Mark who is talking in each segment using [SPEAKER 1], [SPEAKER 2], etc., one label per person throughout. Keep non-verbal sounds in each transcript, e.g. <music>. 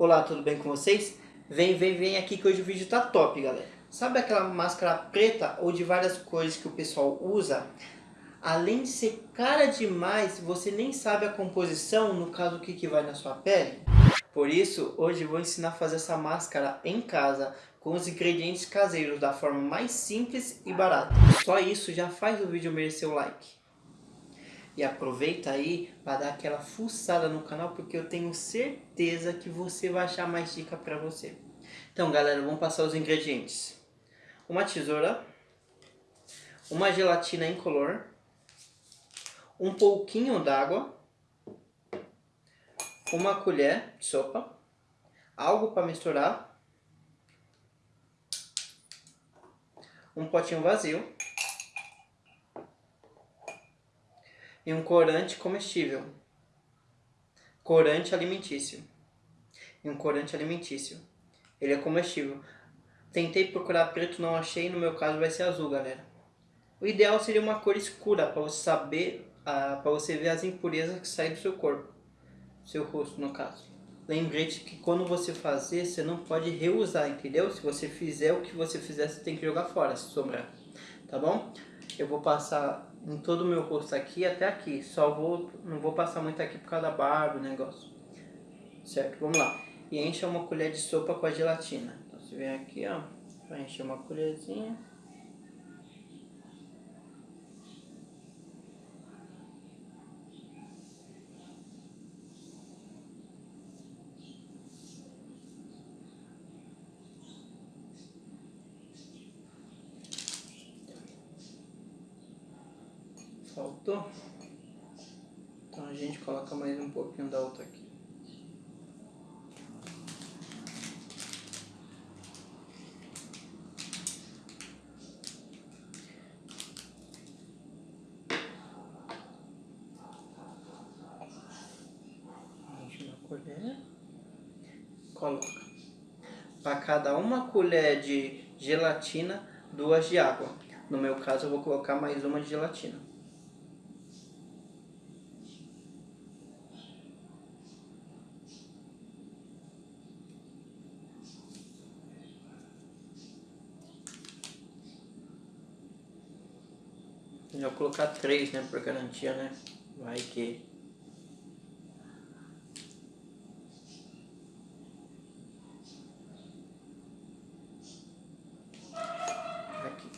[SPEAKER 1] Olá, tudo bem com vocês? Vem, vem, vem aqui que hoje o vídeo tá top, galera. Sabe aquela máscara preta ou de várias cores que o pessoal usa? Além de ser cara demais, você nem sabe a composição, no caso o que, que vai na sua pele? Por isso, hoje vou ensinar a fazer essa máscara em casa, com os ingredientes caseiros, da forma mais simples e barata. Só isso já faz o vídeo merecer o like. E aproveita aí para dar aquela fuçada no canal, porque eu tenho certeza que você vai achar mais dica para você. Então galera, vamos passar os ingredientes. Uma tesoura, uma gelatina incolor, um pouquinho d'água, uma colher de sopa, algo para misturar, um potinho vazio, e um corante comestível. Corante alimentício. E um corante alimentício. Ele é comestível. Tentei procurar preto, não achei, no meu caso vai ser azul, galera. O ideal seria uma cor escura, para você saber, uh, para você ver as impurezas que saem do seu corpo. Seu rosto, no caso. Lembrete que quando você fazer, você não pode reusar, entendeu? Se você fizer o que você fizer, você tem que jogar fora, se sobrar. Tá bom? Eu vou passar em todo o meu rosto aqui até aqui. Só vou, não vou passar muito aqui por causa da barba, o negócio. Certo, vamos lá. E encha uma colher de sopa com a gelatina. Então você vem aqui, ó, vai encher uma colherzinha. Faltou? Então a gente coloca mais um pouquinho da outra aqui. colher, coloca. Para cada uma colher de gelatina, duas de água. No meu caso, eu vou colocar mais uma de gelatina. Já colocar três, né, por garantia, né? Vai que... Aqui.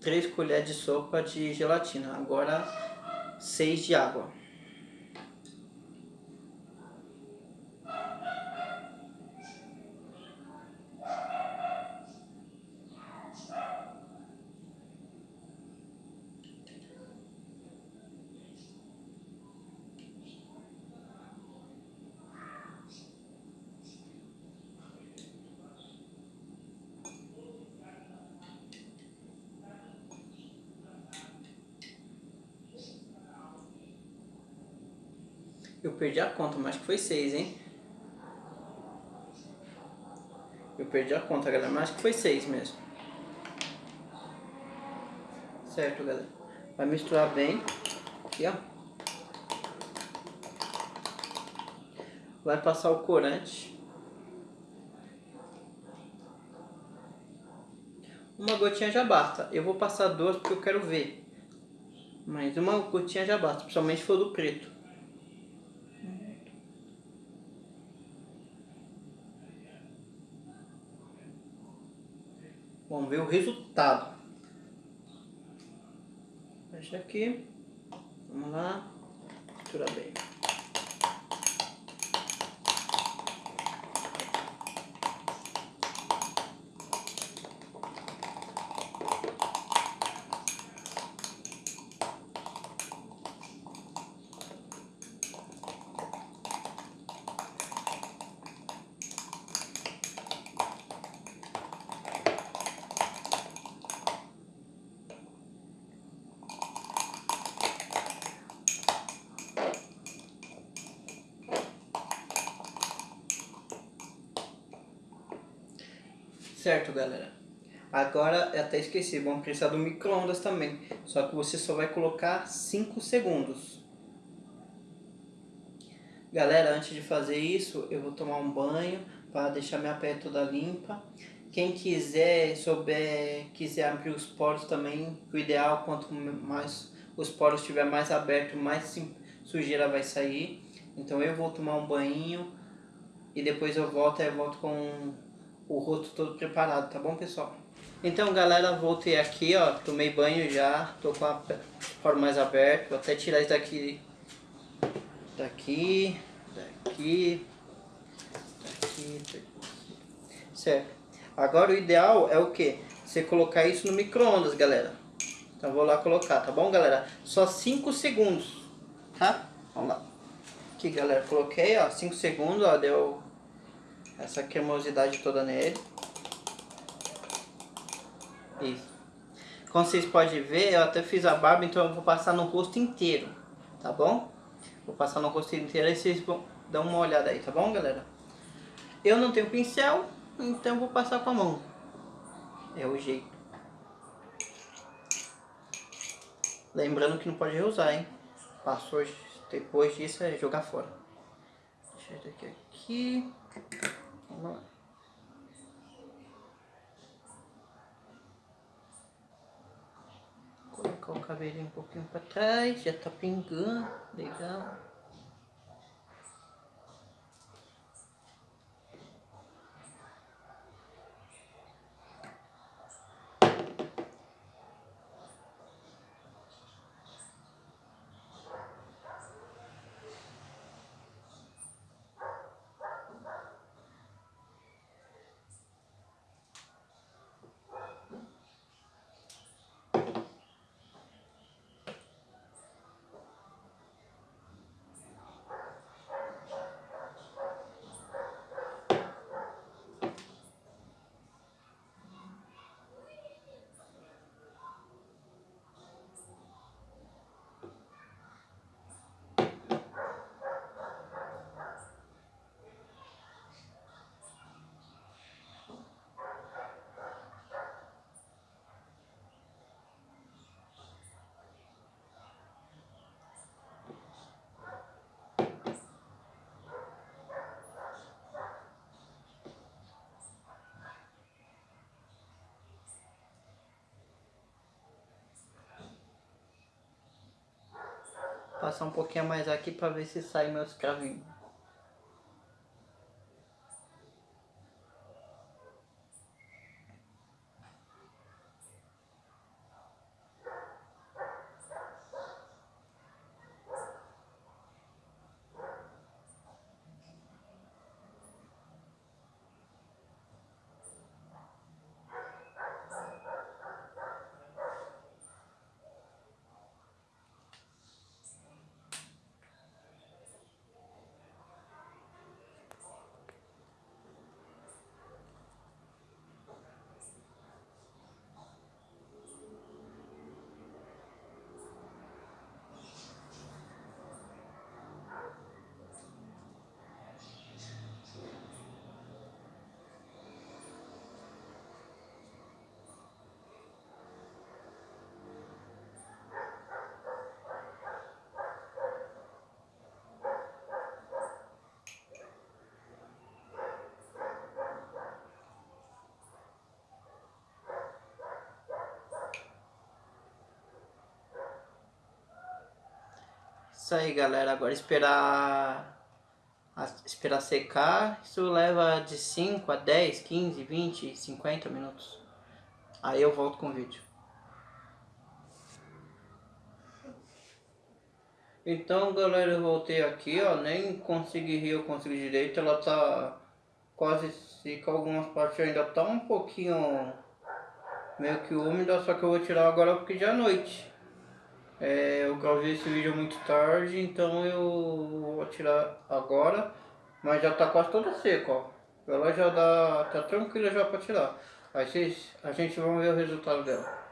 [SPEAKER 1] Três colheres de sopa de gelatina. Agora, seis de água. Eu perdi a conta, mas acho que foi seis, hein? Eu perdi a conta, galera, mas acho que foi seis mesmo. Certo, galera? Vai misturar bem. Aqui, ó. Vai passar o corante. Uma gotinha já basta. Eu vou passar duas porque eu quero ver. Mas uma gotinha já basta, principalmente se for do preto. Vamos ver o resultado. Fecha aqui. Vamos lá. Mistura bem. Certo, galera? Agora, até esqueci, vamos precisar do micro-ondas também. Só que você só vai colocar 5 segundos. Galera, antes de fazer isso, eu vou tomar um banho para deixar minha pele toda limpa. Quem quiser, souber, quiser abrir os poros também, o ideal quanto mais os poros estiver mais aberto, mais sujeira vai sair. Então eu vou tomar um banho e depois eu volto eu volto com o rosto todo preparado, tá bom pessoal? Então galera, voltei aqui, ó, tomei banho já, tô com a poro mais aberto, vou até tirar isso daqui, daqui, daqui, daqui, daqui, certo. Agora o ideal é o que? Você colocar isso no micro-ondas, galera. Então vou lá colocar, tá bom galera? Só 5 segundos, tá? Vamos lá. Aqui galera, coloquei, ó, 5 segundos, ó, deu essa cremosidade toda nele. Isso. Como vocês podem ver, eu até fiz a barba, então eu vou passar no rosto inteiro, tá bom? Vou passar no rosto inteiro e vocês vão dar uma olhada aí, tá bom, galera? Eu não tenho pincel, então vou passar com a mão. É o jeito. Lembrando que não pode reusar, hein? Passou depois disso é jogar fora. Deixa eu aqui aqui. Vamos lá. Colocar o cabelinho um pouquinho para trás, já tá pingando, legal. Passar um pouquinho mais aqui para ver se sai meus cravinhos. Isso aí, galera. Agora esperar esperar secar. Isso leva de 5 a 10, 15, 20, 50 minutos. Aí eu volto com o vídeo. Então, galera, eu voltei aqui, ó. Nem consegui rir, eu consegui direito. Ela tá quase seca. Algumas partes ainda tá um pouquinho meio que úmida. Só que eu vou tirar agora porque já é noite. É, eu gravei esse vídeo muito tarde, então eu vou tirar agora, mas já tá quase toda seca, ó. Ela já dá, tá tranquila já para tirar. Aí vocês, a gente vai ver o resultado dela.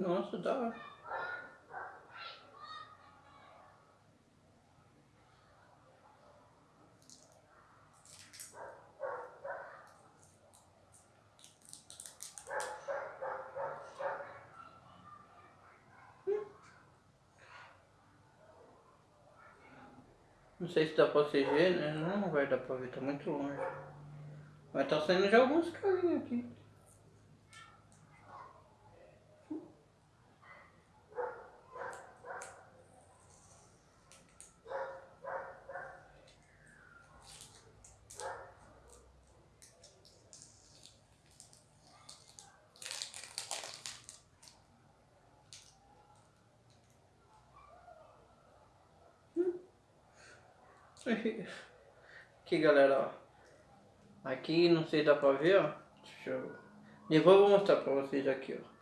[SPEAKER 2] Nossa, hora. Não sei se dá pra CG, né? Não vai dar pra ver, tá muito longe. Mas tá saindo já alguns carinhos aqui. <laughs> Aqui galera, ó. Aqui não sei se dá pra ver, ó. Deixa eu... Depois eu vou mostrar pra vocês aqui, ó.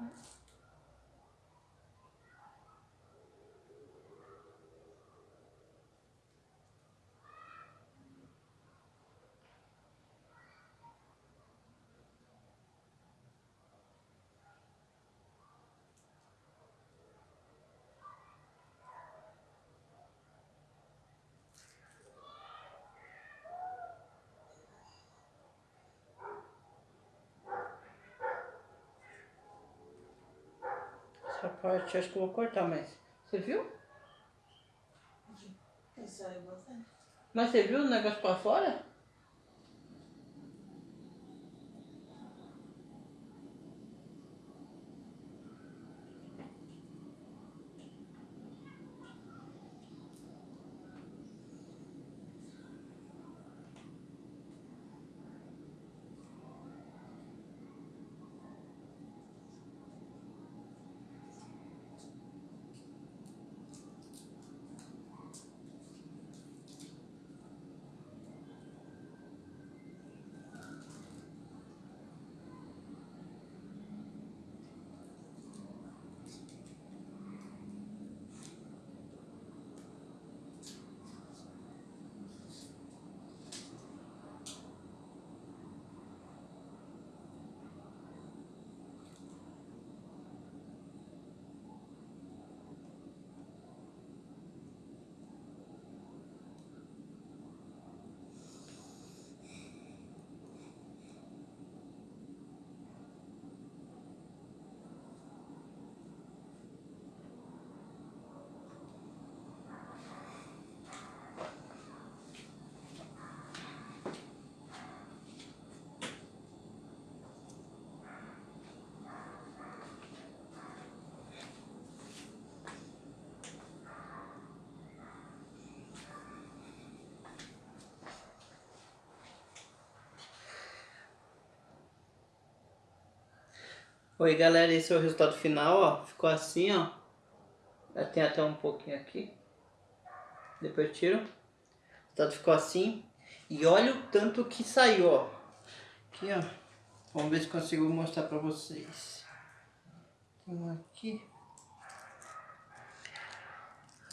[SPEAKER 2] Uhum. Essa parte acho que eu vou cortar, mas... Você viu? Mas você viu o negócio pra fora? Oi galera, esse é o resultado final, ó. Ficou assim, ó. Tem até um pouquinho aqui. Depois eu tiro. O resultado ficou assim. E olha o tanto que saiu, ó. Aqui, ó. Vamos ver se consigo mostrar pra vocês. Tem um aqui.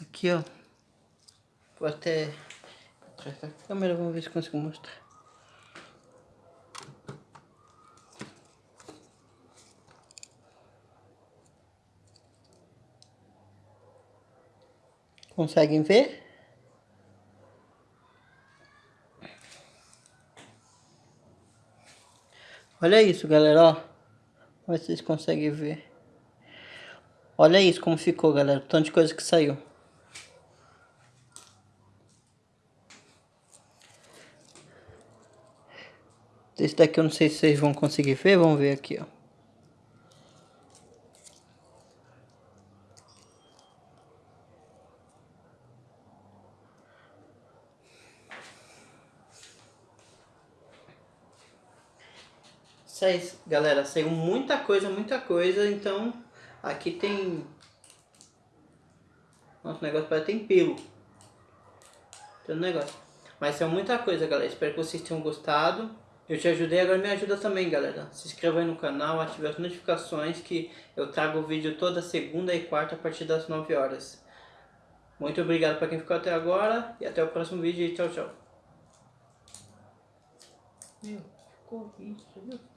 [SPEAKER 2] Aqui, ó. Vou até atrás da câmera, vamos ver se consigo mostrar. Conseguem ver? Olha isso, galera, ó. Vamos ver se vocês conseguem ver. Olha isso como ficou, galera. Tanto de coisa que saiu. Esse daqui eu não sei se vocês vão conseguir ver. Vamos ver aqui, ó. Seis, galera, saiu muita coisa, muita coisa, então aqui tem... Nosso negócio parece tem pelo. Tem um negócio. Mas saiu muita coisa, galera. Espero que vocês tenham gostado. Eu te ajudei, agora me ajuda também, galera. Se inscreva aí no canal, ative as notificações que eu trago o vídeo toda segunda e quarta a partir das 9 horas. Muito obrigado para quem ficou até agora e até o próximo vídeo tchau, tchau. Meu, ficou isso?